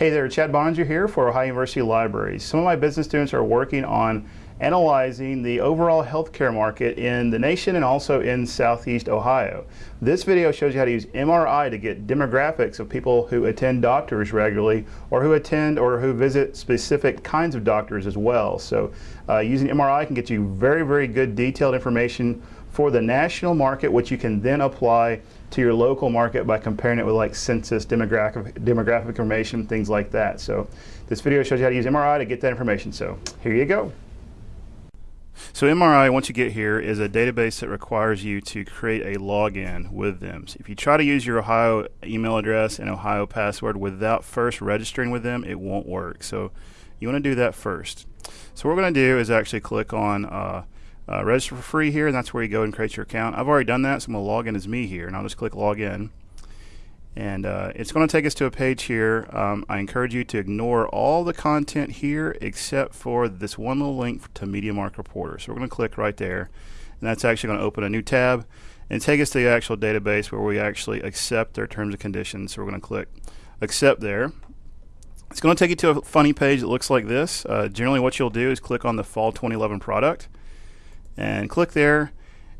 Hey there, Chad Boeninger here for Ohio University Libraries. Some of my business students are working on analyzing the overall healthcare market in the nation and also in Southeast Ohio. This video shows you how to use MRI to get demographics of people who attend doctors regularly or who attend or who visit specific kinds of doctors as well. So uh, using MRI can get you very, very good detailed information for the national market, which you can then apply to your local market by comparing it with like census, demographic, demographic information, things like that. So this video shows you how to use MRI to get that information. So here you go. So MRI, once you get here, is a database that requires you to create a login with them. So if you try to use your Ohio email address and Ohio password without first registering with them, it won't work. So you want to do that first. So what we're going to do is actually click on uh, uh, register for free here, and that's where you go and create your account. I've already done that, so I'm going to log in as me here, and I'll just click log in. And uh, it's going to take us to a page here. Um, I encourage you to ignore all the content here except for this one little link to MediaMark Reporter. So we're going to click right there, and that's actually going to open a new tab and take us to the actual database where we actually accept their terms and conditions. So we're going to click accept there. It's going to take you to a funny page that looks like this. Uh, generally what you'll do is click on the Fall 2011 product and click there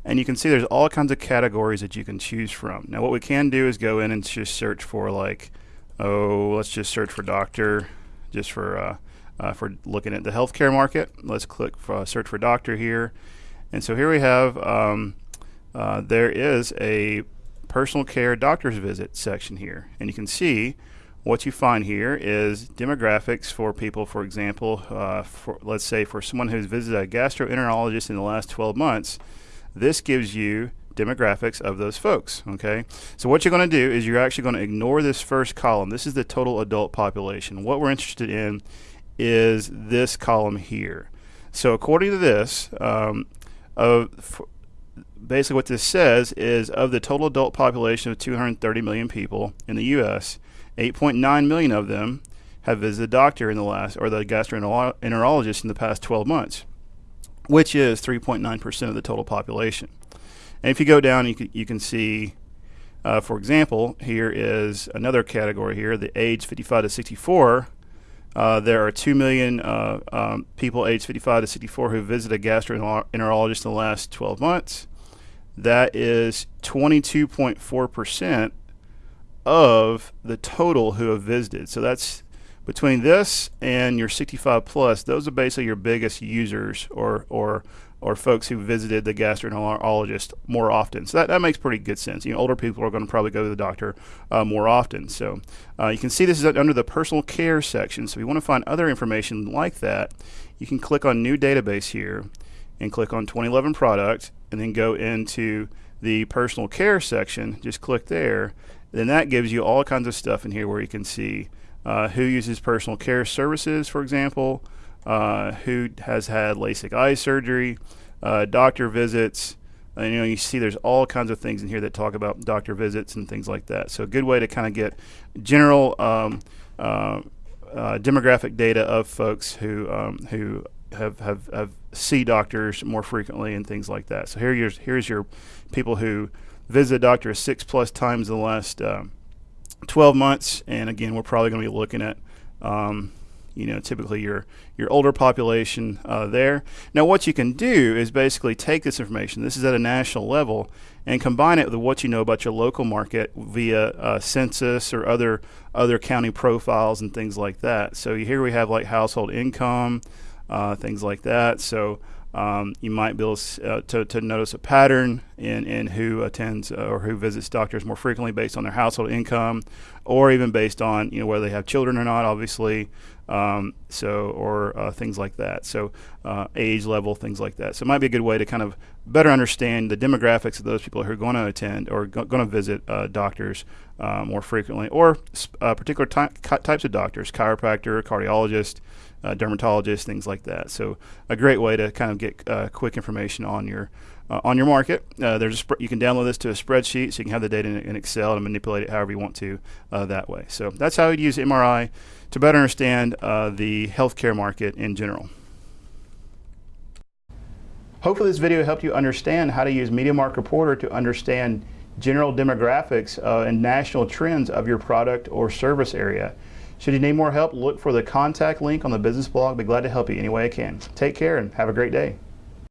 and you can see there's all kinds of categories that you can choose from. Now what we can do is go in and just search for like, oh, let's just search for doctor, just for uh, uh, for looking at the healthcare market. Let's click for, uh, search for doctor here. And so here we have, um, uh, there is a personal care doctor's visit section here. And you can see what you find here is demographics for people, for example, uh, for, let's say for someone who's visited a gastroenterologist in the last 12 months, this gives you demographics of those folks, okay? So what you're going to do is you're actually going to ignore this first column. This is the total adult population. What we're interested in is this column here. So according to this, um, of, basically what this says is of the total adult population of 230 million people in the U.S., 8.9 million of them have visited a doctor in the last, or the gastroenterologist in the past 12 months, which is 3.9% of the total population. And if you go down, you can, you can see, uh, for example, here is another category here, the age 55 to 64. Uh, there are 2 million uh, um, people aged 55 to 64 who visited a gastroenterologist in the last 12 months. That is 22.4% of the total who have visited. So that's between this and your 65 plus, those are basically your biggest users or, or, or folks who visited the gastroenterologist more often. So that, that makes pretty good sense. You know, older people are going to probably go to the doctor uh, more often. So uh, you can see this is under the personal care section. So if you want to find other information like that, you can click on new database here and click on 2011 product and then go into the personal care section. Just click there then that gives you all kinds of stuff in here where you can see uh, who uses personal care services, for example, uh, who has had LASIK eye surgery, uh, doctor visits. And, you know, you see there's all kinds of things in here that talk about doctor visits and things like that. So a good way to kind of get general um, uh, uh, demographic data of folks who um, who have, have, have see doctors more frequently and things like that. So here here's here's your people who visit a doctor six plus times in the last uh, 12 months. And again, we're probably going to be looking at, um, you know, typically your your older population uh, there. Now, what you can do is basically take this information. This is at a national level, and combine it with what you know about your local market via uh, census or other other county profiles and things like that. So here we have like household income, uh, things like that. So um, you might be able uh, to, to, notice a pattern in, in who attends uh, or who visits doctors more frequently based on their household income, or even based on you know whether they have children or not, obviously. Um, so or uh, things like that. So uh, age level, things like that. So it might be a good way to kind of better understand the demographics of those people who are going to attend or going to visit uh, doctors uh, more frequently, or particular ty types of doctors, chiropractor, cardiologist uh, dermatologists, things like that. So a great way to kind of get uh, quick information on your uh, on your market. Uh, there's you can download this to a spreadsheet, so you can have the data in, in Excel and manipulate it however you want to uh, that way. So that's how you'd use MRI to better understand uh, the healthcare market in general. Hopefully this video helped you understand how to use MediaMark Reporter to understand general demographics and national trends of your product or service area. Should you need more help, look for the contact link on the business blog. Be glad to help you any way I can. Take care and have a great day.